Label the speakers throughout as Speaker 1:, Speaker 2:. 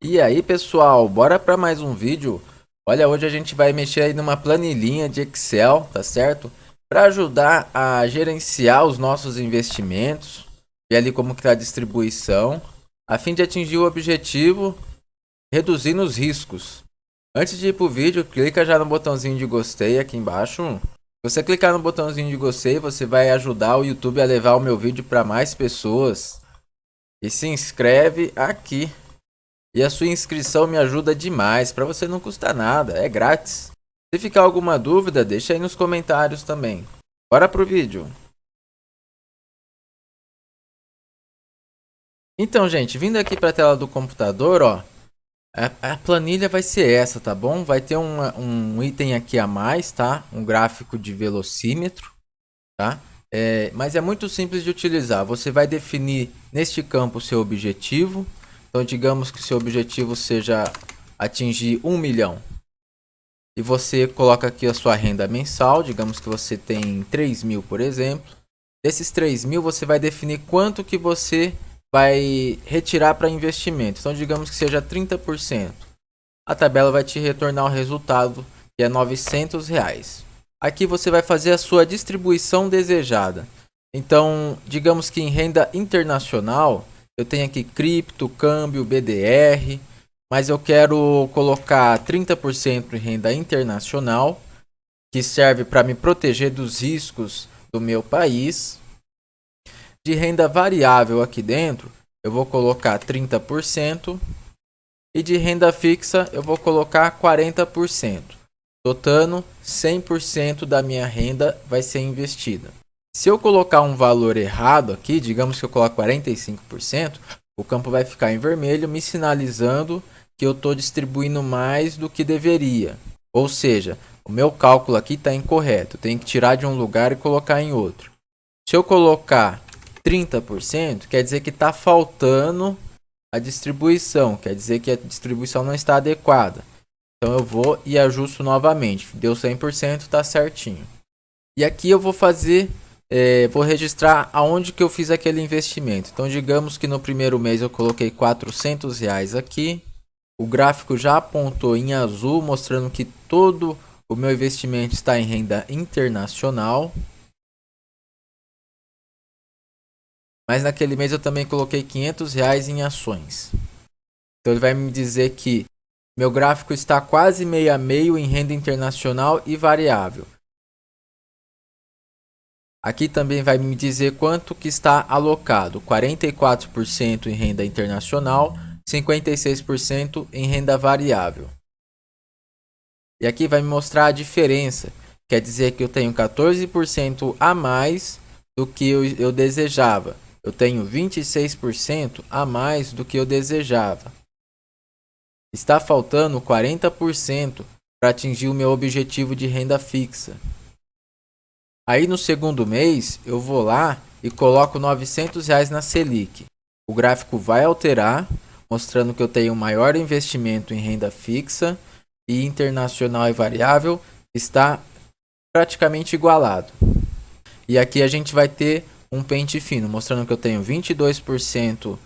Speaker 1: E aí pessoal, bora para mais um vídeo. Olha, hoje a gente vai mexer aí numa planilhinha de Excel, tá certo? Para ajudar a gerenciar os nossos investimentos, ver ali como que tá a distribuição, a fim de atingir o objetivo, reduzindo os riscos. Antes de ir pro vídeo, clica já no botãozinho de gostei aqui embaixo. Se você clicar no botãozinho de gostei, você vai ajudar o YouTube a levar o meu vídeo para mais pessoas. E se inscreve aqui e a sua inscrição me ajuda demais, para você não custa nada, é grátis. Se ficar alguma dúvida, deixa aí nos comentários também. Bora pro vídeo. Então, gente, vindo aqui para a tela do computador, ó, a, a, planilha vai ser essa, tá bom? Vai ter um item aqui a mais, tá? Um gráfico de velocímetro, tá? É, mas é muito simples de utilizar. Você vai definir neste campo o seu objetivo, então, digamos que seu objetivo seja atingir um milhão. E você coloca aqui a sua renda mensal, digamos que você tem 3 mil, por exemplo. Desses 3 mil, você vai definir quanto que você vai retirar para investimento. Então, digamos que seja 30%. A tabela vai te retornar o resultado, que é 900 reais. Aqui você vai fazer a sua distribuição desejada. Então, digamos que em renda internacional, eu tenho aqui cripto, câmbio, BDR, mas eu quero colocar 30% em renda internacional, que serve para me proteger dos riscos do meu país. De renda variável aqui dentro, eu vou colocar 30%. E de renda fixa, eu vou colocar 40%. Totando, 100% da minha renda vai ser investida. Se eu colocar um valor errado aqui, digamos que eu coloco 45%, o campo vai ficar em vermelho, me sinalizando que eu estou distribuindo mais do que deveria. Ou seja, o meu cálculo aqui está incorreto. Eu tenho que tirar de um lugar e colocar em outro. Se eu colocar 30%, quer dizer que está faltando a distribuição. Quer dizer que a distribuição não está adequada. Então eu vou e ajusto novamente. Deu 100%, está certinho. E aqui eu vou fazer é, vou registrar aonde que eu fiz aquele investimento. Então, digamos que no primeiro mês eu coloquei 400 reais aqui. O gráfico já apontou em azul, mostrando que todo o meu investimento está em renda internacional. Mas naquele mês eu também coloquei 500 reais em ações. Então ele vai me dizer que meu gráfico está quase meio a meio em renda internacional e variável. Aqui também vai me dizer quanto que está alocado, 44% em renda internacional, 56% em renda variável. E aqui vai me mostrar a diferença, quer dizer que eu tenho 14% a mais do que eu, eu desejava. Eu tenho 26% a mais do que eu desejava. Está faltando 40% para atingir o meu objetivo de renda fixa. Aí no segundo mês eu vou lá e coloco 900 reais na Selic. O gráfico vai alterar, mostrando que eu tenho maior investimento em renda fixa e internacional e variável está praticamente igualado. E aqui a gente vai ter um pente fino, mostrando que eu tenho 22%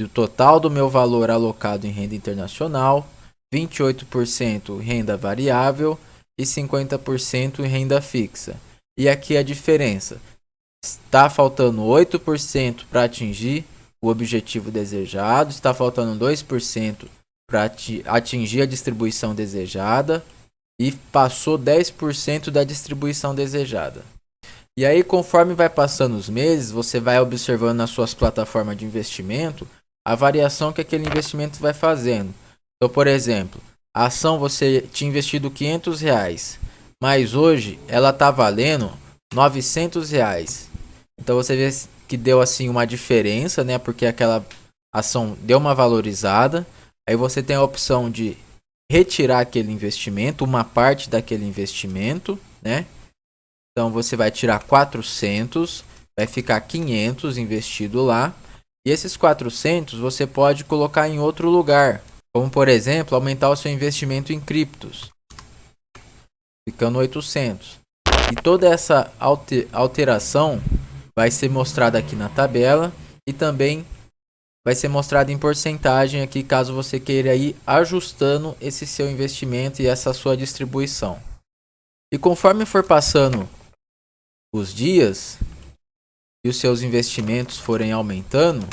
Speaker 1: do total do meu valor alocado em renda internacional, 28% em renda variável e 50% em renda fixa. E aqui a diferença. Está faltando 8% para atingir o objetivo desejado, está faltando 2% para atingir a distribuição desejada e passou 10% da distribuição desejada. E aí, conforme vai passando os meses, você vai observando nas suas plataformas de investimento a variação que aquele investimento vai fazendo. Então, por exemplo, a ação você tinha investido 500 reais, mas hoje ela está valendo 900 reais. Então você vê que deu assim uma diferença, né? Porque aquela ação deu uma valorizada. Aí você tem a opção de retirar aquele investimento, uma parte daquele investimento, né? Então você vai tirar 400, vai ficar 500 investido lá. E esses 400 você pode colocar em outro lugar, como por exemplo, aumentar o seu investimento em criptos, ficando 800. E toda essa alteração vai ser mostrada aqui na tabela e também vai ser mostrado em porcentagem aqui, caso você queira ir ajustando esse seu investimento e essa sua distribuição. E conforme for passando os dias e os seus investimentos forem aumentando,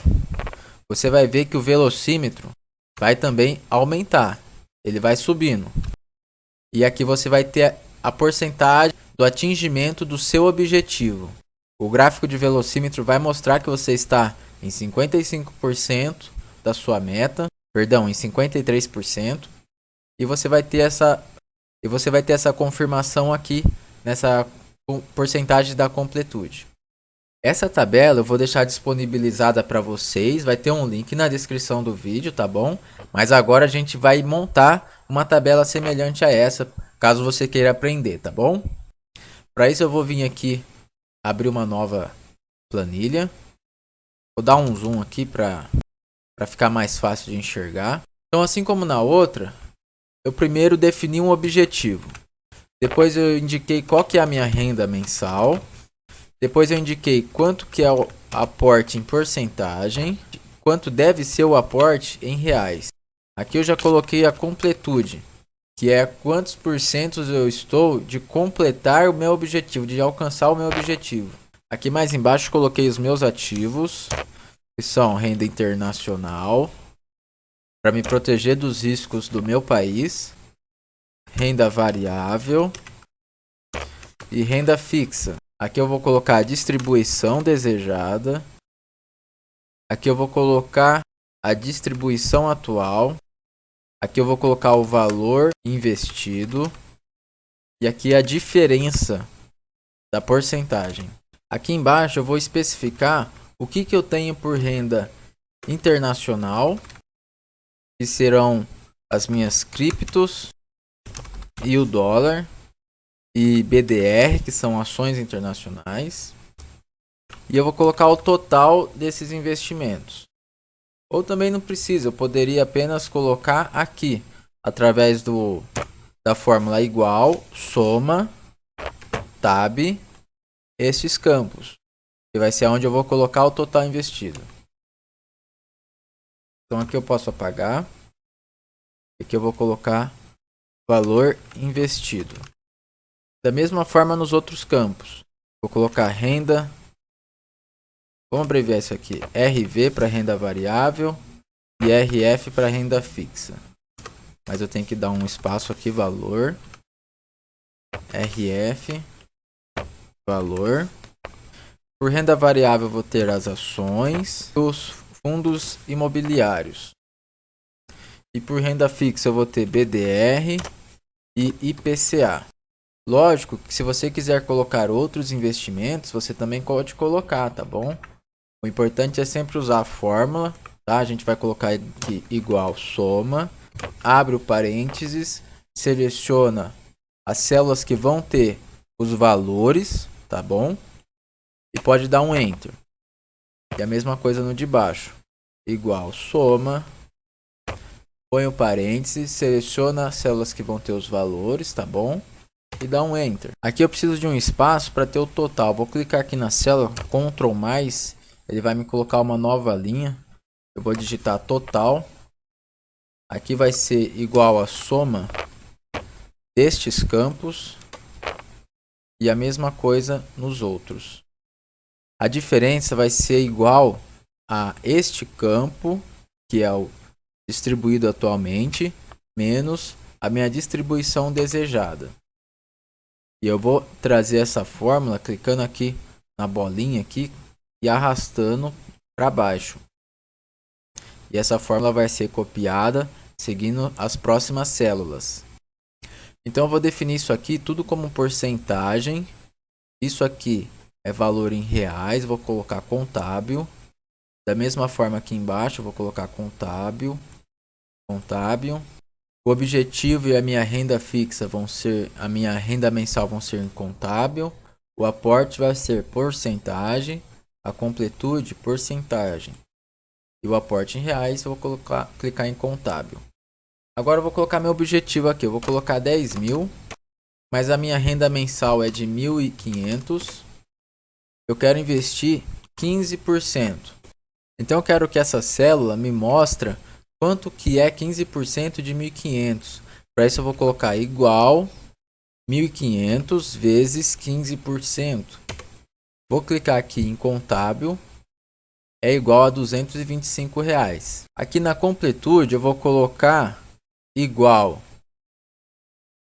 Speaker 1: você vai ver que o velocímetro vai também aumentar. Ele vai subindo. E aqui você vai ter a porcentagem do atingimento do seu objetivo. O gráfico de velocímetro vai mostrar que você está em 55% da sua meta, perdão, em 53%, e você vai ter essa e você vai ter essa confirmação aqui nessa porcentagem da completude. Essa tabela eu vou deixar disponibilizada para vocês, vai ter um link na descrição do vídeo, tá bom? Mas agora a gente vai montar uma tabela semelhante a essa, caso você queira aprender, tá bom? Para isso eu vou vir aqui abrir uma nova planilha. Vou dar um zoom aqui para ficar mais fácil de enxergar. Então assim como na outra, eu primeiro defini um objetivo. Depois eu indiquei qual que é a minha renda mensal. Depois eu indiquei quanto que é o aporte em porcentagem. Quanto deve ser o aporte em reais. Aqui eu já coloquei a completude. Que é quantos porcentos eu estou de completar o meu objetivo. De alcançar o meu objetivo. Aqui mais embaixo coloquei os meus ativos. Que são renda internacional para me proteger dos riscos do meu país, renda variável e renda fixa. Aqui eu vou colocar a distribuição desejada. Aqui eu vou colocar a distribuição atual. Aqui eu vou colocar o valor investido. E aqui a diferença da porcentagem. Aqui embaixo eu vou especificar o que, que eu tenho por renda internacional que serão as minhas criptos e o dólar e BDR, que são ações internacionais. E eu vou colocar o total desses investimentos. Ou também não precisa, eu poderia apenas colocar aqui, através do da fórmula igual, soma, tab, esses campos. Que vai ser onde eu vou colocar o total investido. Então aqui eu posso apagar. Aqui eu vou colocar valor investido. Da mesma forma nos outros campos. Vou colocar renda. Vamos abreviar isso aqui. RV para renda variável e RF para renda fixa. Mas eu tenho que dar um espaço aqui, valor. RF, valor. Por renda variável vou ter as ações, os fundos imobiliários. E por renda fixa eu vou ter BDR e IPCA. Lógico que se você quiser colocar outros investimentos, você também pode colocar, tá bom? O importante é sempre usar a fórmula, tá? A gente vai colocar aqui igual soma, abre o parênteses, seleciona as células que vão ter os valores, tá bom? E pode dar um enter. E a mesma coisa no de baixo. Igual soma. Põe o parênteses, seleciona as células que vão ter os valores, tá bom? E dá um enter. Aqui eu preciso de um espaço para ter o total. Vou clicar aqui na célula, Ctrl mais, ele vai me colocar uma nova linha. Eu vou digitar total. Aqui vai ser igual a soma destes campos e a mesma coisa nos outros. A diferença vai ser igual a este campo, que é o distribuído atualmente, menos a minha distribuição desejada. E eu vou trazer essa fórmula clicando aqui na bolinha aqui e arrastando para baixo. E essa fórmula vai ser copiada seguindo as próximas células. Então eu vou definir isso aqui tudo como porcentagem. Isso aqui é valor em reais, vou colocar contábil. Da mesma forma aqui embaixo, vou colocar contábil, contábil. O objetivo e a minha renda fixa vão ser, a minha renda mensal vão ser em contábil. O aporte vai ser porcentagem, a completude porcentagem. E o aporte em reais eu vou colocar, clicar em contábil. Agora eu vou colocar meu objetivo aqui, eu vou colocar 10 mil, mas a minha renda mensal é de 1.500 eu quero investir 15%. Então eu quero que essa célula me mostre quanto que é 15% de 1.500. Para isso eu vou colocar igual 1.500 vezes 15%. Vou clicar aqui em contábil. É igual a 225 reais. Aqui na completude eu vou colocar igual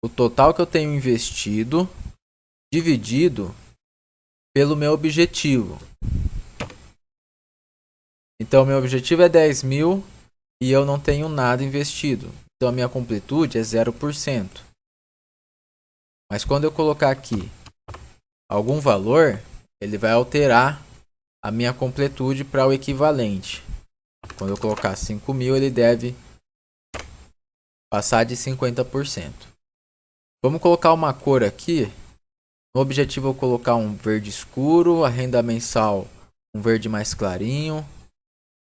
Speaker 1: o total que eu tenho investido dividido pelo meu objetivo. Então, meu objetivo é 10 mil e eu não tenho nada investido. Então, a minha completude é 0%. Mas quando eu colocar aqui algum valor, ele vai alterar a minha completude para o equivalente. Quando eu colocar 5 mil, ele deve passar de 50%. Vamos colocar uma cor aqui. No objetivo eu colocar um verde escuro, a renda mensal um verde mais clarinho,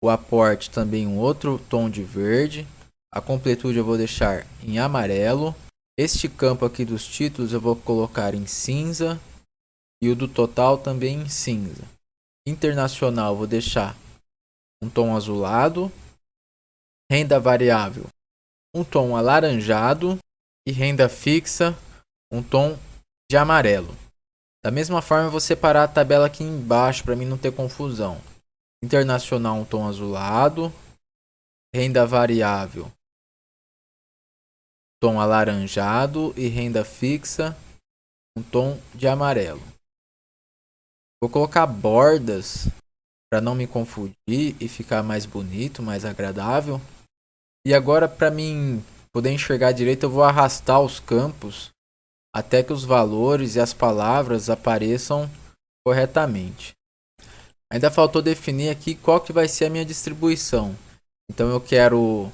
Speaker 1: o aporte também um outro tom de verde, a completude eu vou deixar em amarelo, este campo aqui dos títulos eu vou colocar em cinza e o do total também em cinza. Internacional vou deixar um tom azulado, renda variável um tom alaranjado e renda fixa um tom de amarelo. Da mesma forma, eu vou separar a tabela aqui embaixo para mim não ter confusão. Internacional um tom azulado, renda variável tom alaranjado e renda fixa um tom de amarelo. Vou colocar bordas para não me confundir e ficar mais bonito, mais agradável. E agora para mim poder enxergar direito, eu vou arrastar os campos até que os valores e as palavras apareçam corretamente. Ainda faltou definir aqui qual que vai ser a minha distribuição. Então eu quero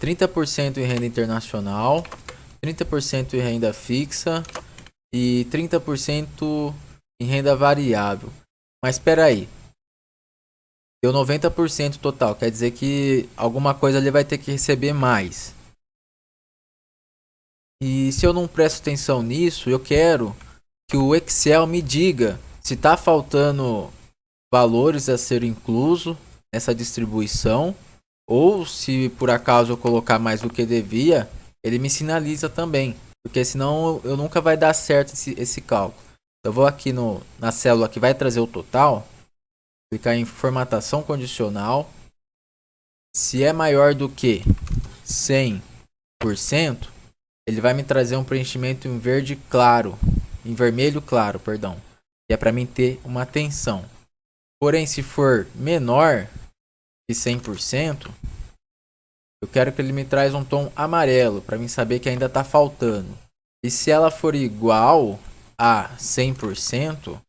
Speaker 1: 30% em renda internacional, 30% em renda fixa e 30% em renda variável. Mas espera aí. Deu 90% total, quer dizer que alguma coisa ele vai ter que receber mais. E se eu não presto atenção nisso, eu quero que o Excel me diga se está faltando valores a ser incluso nessa distribuição ou se por acaso eu colocar mais do que devia, ele me sinaliza também, porque senão eu nunca vai dar certo esse, esse cálculo. Eu vou aqui no, na célula que vai trazer o total, clicar em formatação condicional. Se é maior do que 100%, ele vai me trazer um preenchimento em verde claro, em vermelho claro, perdão. E é para mim ter uma tensão. Porém, se for menor que 100%, eu quero que ele me traz um tom amarelo para mim saber que ainda está faltando. E se ela for igual a 100%,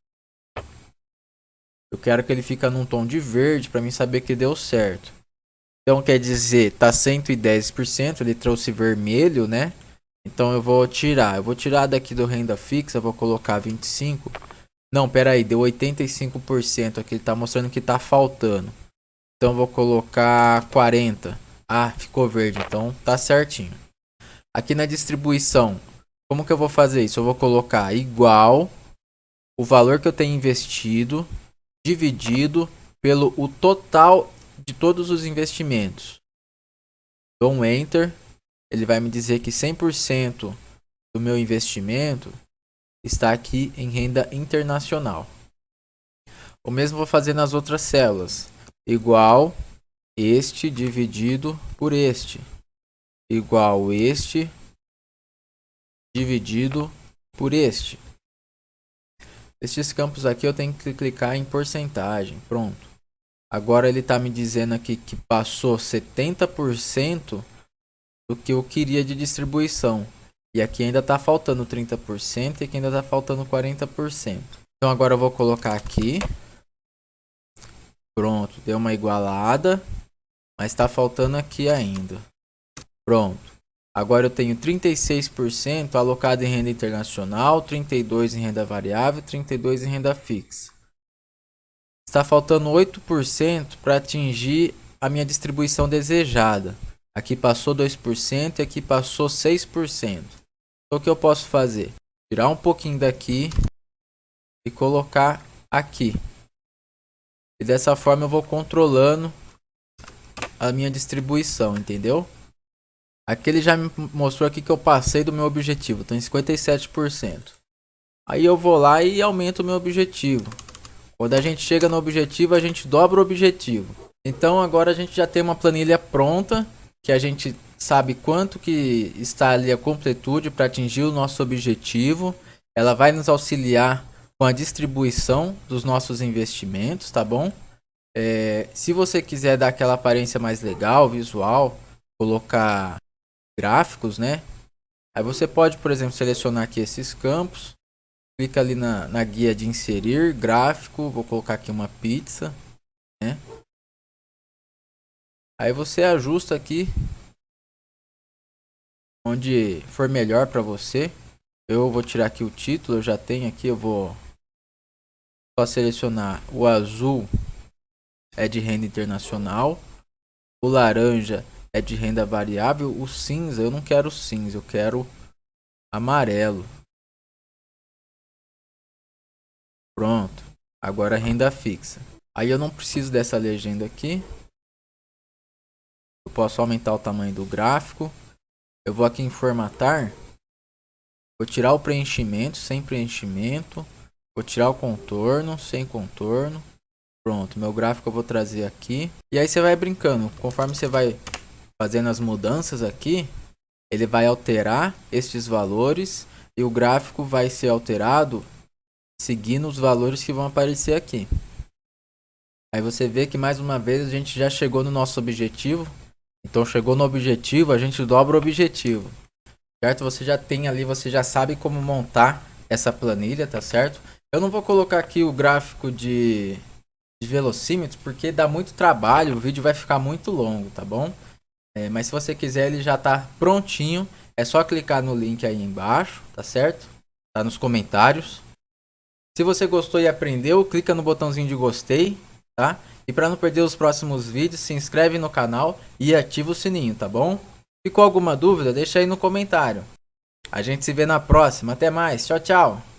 Speaker 1: eu quero que ele fica num tom de verde para mim saber que deu certo. Então quer dizer, tá 110%, ele trouxe vermelho, né? Então eu vou tirar, eu vou tirar daqui do renda fixa, vou colocar 25. Não, pera aí, deu 85% aqui, ele tá mostrando que tá faltando. Então vou colocar 40. Ah, ficou verde, então tá certinho. Aqui na distribuição, como que eu vou fazer isso? Eu vou colocar igual o valor que eu tenho investido dividido pelo o total de todos os investimentos. Dou um Enter ele vai me dizer que 100% do meu investimento está aqui em renda internacional. O mesmo vou fazer nas outras células. Igual este dividido por este. Igual este dividido por este. Estes campos aqui eu tenho que clicar em porcentagem. Pronto. Agora ele está me dizendo aqui que passou 70% do que eu queria de distribuição. E aqui ainda está faltando 30% e aqui ainda está faltando 40%. Então agora eu vou colocar aqui. Pronto, deu uma igualada. Mas está faltando aqui ainda. Pronto. Agora eu tenho 36% alocado em renda internacional, 32% em renda variável, 32% em renda fixa. Está faltando 8% para atingir a minha distribuição desejada. Aqui passou 2% e aqui passou 6%. Então o que eu posso fazer? Tirar um pouquinho daqui e colocar aqui. E dessa forma eu vou controlando a minha distribuição, entendeu? Aqui ele já me mostrou aqui que eu passei do meu objetivo, tô em 57%. Aí eu vou lá e aumento o meu objetivo. Quando a gente chega no objetivo, a gente dobra o objetivo. Então agora a gente já tem uma planilha pronta, que a gente sabe quanto que está ali a completude para atingir o nosso objetivo. Ela vai nos auxiliar com a distribuição dos nossos investimentos, tá bom? É, se você quiser dar aquela aparência mais legal, visual, colocar gráficos, né? Aí você pode, por exemplo, selecionar aqui esses campos. Clica ali na, na guia de inserir, gráfico, vou colocar aqui uma pizza, né? Aí você ajusta aqui onde for melhor para você. Eu vou tirar aqui o título, eu já tenho aqui, eu vou só selecionar o azul é de renda internacional, o laranja é de renda variável, o cinza eu não quero cinza, eu quero amarelo. Pronto, agora renda fixa. Aí eu não preciso dessa legenda aqui. Eu posso aumentar o tamanho do gráfico. Eu vou aqui em formatar. Vou tirar o preenchimento, sem preenchimento. Vou tirar o contorno, sem contorno. Pronto, meu gráfico eu vou trazer aqui. E aí você vai brincando. Conforme você vai fazendo as mudanças aqui, ele vai alterar estes valores. E o gráfico vai ser alterado seguindo os valores que vão aparecer aqui. Aí você vê que mais uma vez a gente já chegou no nosso objetivo. Então chegou no objetivo, a gente dobra o objetivo. Certo? Você já tem ali, você já sabe como montar essa planilha, tá certo? Eu não vou colocar aqui o gráfico de, de velocímetros, porque dá muito trabalho, o vídeo vai ficar muito longo, tá bom? É, mas se você quiser, ele já tá prontinho. É só clicar no link aí embaixo, tá certo? Tá nos comentários. Se você gostou e aprendeu, clica no botãozinho de gostei, tá? E para não perder os próximos vídeos, se inscreve no canal e ativa o sininho, tá bom? Ficou alguma dúvida? Deixa aí no comentário. A gente se vê na próxima. Até mais. Tchau, tchau.